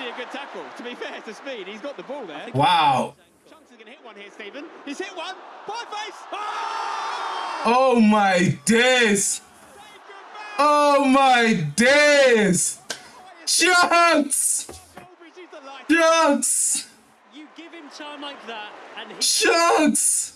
actually a good tackle. To be fair to Speed, he's got the ball there. Wow. Chunkz is going to hit one here, Stephen. He's hit one. By face. Oh, oh my days. Oh my days. Chunkz. Chunkz. You give him time like that, and he Chunks.